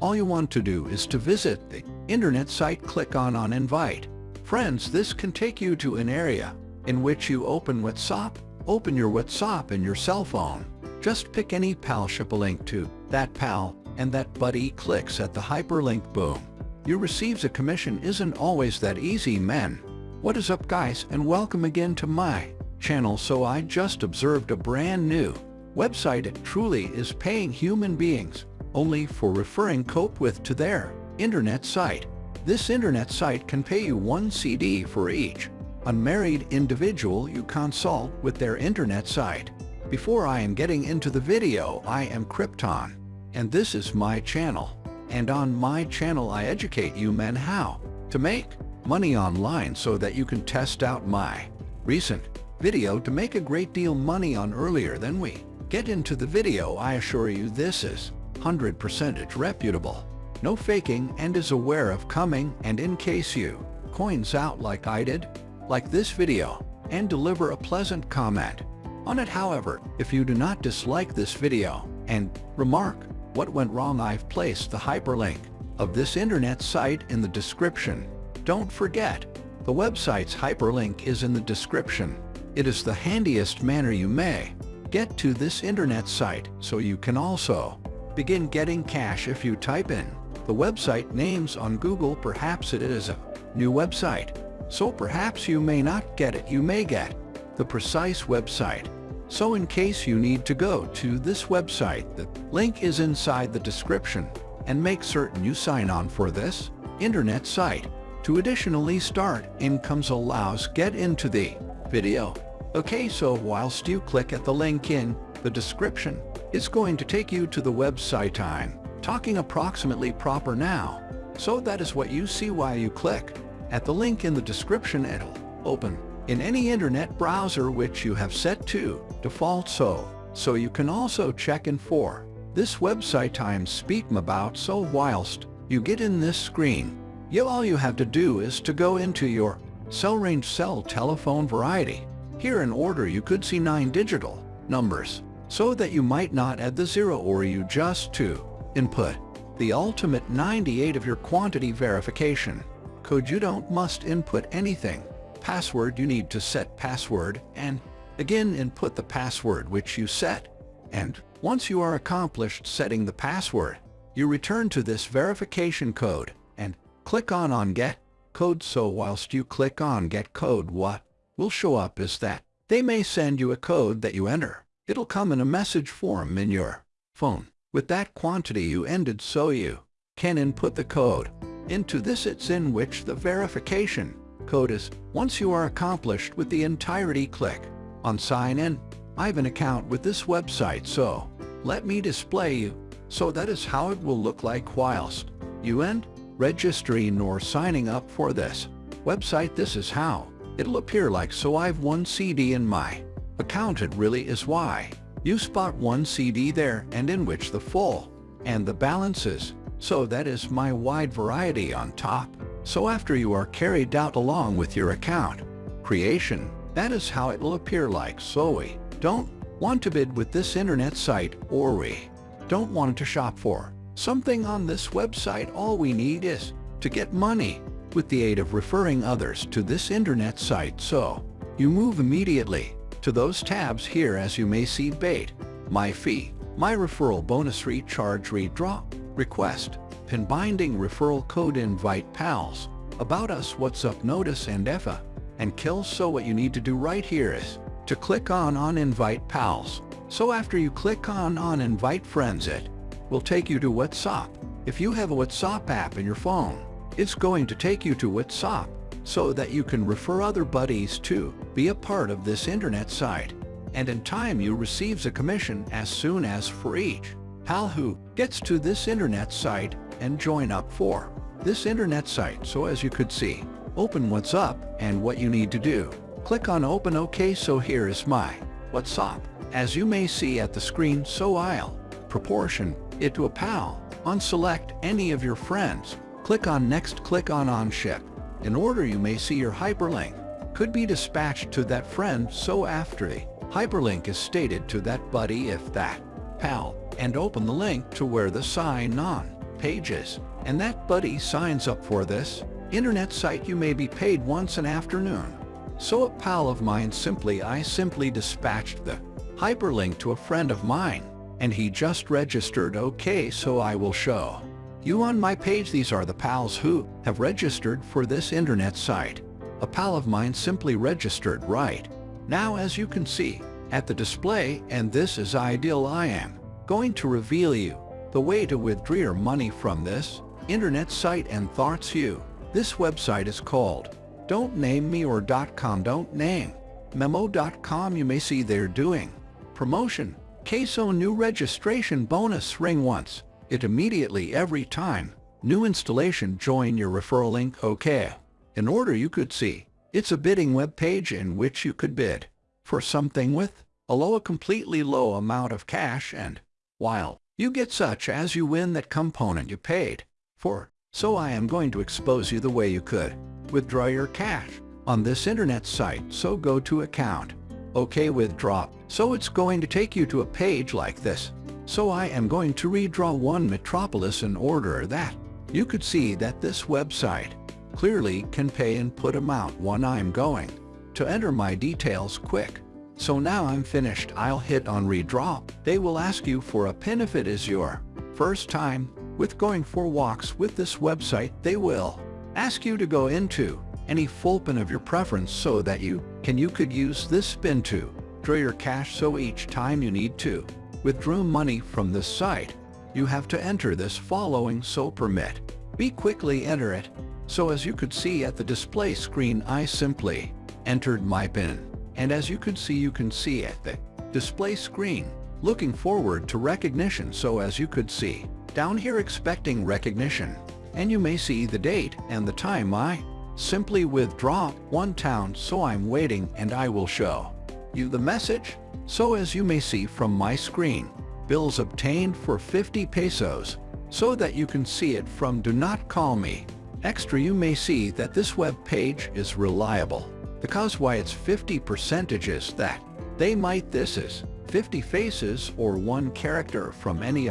all you want to do is to visit the internet site click on on invite. Friends, this can take you to an area in which you open WhatsApp, open your WhatsApp in your cell phone. Just pick any pal ship a link to that pal and that buddy clicks at the hyperlink boom. You receives a commission isn't always that easy men. What is up guys and welcome again to my channel so I just observed a brand new website it truly is paying human beings only for referring Cope with to their internet site. This internet site can pay you one CD for each unmarried individual you consult with their internet site. Before I am getting into the video, I am Krypton, and this is my channel. And on my channel I educate you men how to make money online so that you can test out my recent video to make a great deal money on earlier than we get into the video. I assure you this is 100% reputable. No faking and is aware of coming and in case you coins out like I did, like this video, and deliver a pleasant comment. On it however, if you do not dislike this video and remark what went wrong I've placed the hyperlink of this internet site in the description. Don't forget, the website's hyperlink is in the description. It is the handiest manner you may get to this internet site so you can also begin getting cash if you type in the website names on Google perhaps it is a new website. So perhaps you may not get it, you may get the precise website. So in case you need to go to this website, the link is inside the description and make certain you sign on for this internet site. To additionally start incomes allows get into the video. Okay, so whilst you click at the link in the description, it's going to take you to the website time, talking approximately proper now. So that is what you see while you click. At the link in the description it'll open in any internet browser which you have set to default so. So you can also check in for this website I'm speaking about so whilst you get in this screen, you all you have to do is to go into your cell range cell telephone variety. Here in order you could see nine digital numbers so that you might not add the zero or you just to input the ultimate 98 of your quantity verification. Code you don't must input anything. Password you need to set password and again input the password which you set. And once you are accomplished setting the password you return to this verification code and click on on get code. So whilst you click on get code what will show up is that they may send you a code that you enter It'll come in a message form in your phone. With that quantity you ended so you can input the code. Into this it's in which the verification code is. Once you are accomplished with the entirety click on sign in. I have an account with this website so let me display you. So that is how it will look like whilst you end registering or signing up for this website. This is how it'll appear like so I've one CD in my Accounted really is why. You spot one CD there and in which the full and the balances. So that is my wide variety on top. So after you are carried out along with your account creation, that is how it will appear like so we don't want to bid with this internet site or we don't want to shop for something on this website all we need is to get money with the aid of referring others to this internet site so you move immediately to those tabs here as you may see bait, my fee, my referral bonus recharge redraw, request, pin binding referral code invite pals, about us what's up notice and EFA, and kill so what you need to do right here is to click on on invite pals. So after you click on on invite friends it will take you to WhatsApp. If you have a WhatsApp app in your phone, it's going to take you to WhatsApp so that you can refer other buddies to be a part of this internet site. And in time you receives a commission as soon as for each pal who gets to this internet site and join up for this internet site. So as you could see, open WhatsApp and what you need to do. Click on open OK so here is my WhatsApp. As you may see at the screen so I'll proportion it to a pal. On select any of your friends. Click on next click on on ship in order you may see your hyperlink could be dispatched to that friend so after the hyperlink is stated to that buddy if that pal and open the link to where the sign on pages, and that buddy signs up for this internet site you may be paid once an afternoon. So a pal of mine simply I simply dispatched the hyperlink to a friend of mine, and he just registered okay so I will show you on my page these are the pals who have registered for this internet site. A pal of mine simply registered right. Now as you can see, at the display and this is ideal I am going to reveal you the way to withdraw your money from this internet site and thoughts you. This website is called Don't Name Me or .com Don't Name Memo.com you may see they're doing promotion queso new registration bonus ring once it immediately every time new installation join your referral link okay in order you could see it's a bidding web page in which you could bid for something with a low a completely low amount of cash and while you get such as you win that component you paid for. So I am going to expose you the way you could withdraw your cash on this internet site. So go to account. OK withdraw. So it's going to take you to a page like this. So I am going to redraw one metropolis in order that you could see that this website clearly can pay and put amount one I'm going to enter my details quick. So now I'm finished. I'll hit on redraw. They will ask you for a pin if it is your first time with going for walks with this website. They will ask you to go into any full pin of your preference so that you can you could use this pin to draw your cash so each time you need to withdraw money from this site. You have to enter this following so permit. Be quickly enter it so as you could see at the display screen I simply entered my pin. And as you could see you can see at the display screen, looking forward to recognition so as you could see, down here expecting recognition, and you may see the date and the time. I simply withdraw one town so I'm waiting and I will show you the message. So as you may see from my screen, bills obtained for 50 pesos, so that you can see it from Do Not Call Me. Extra you may see that this web page is reliable. Because why it's 50 percentages that they might this is 50 faces or one character from any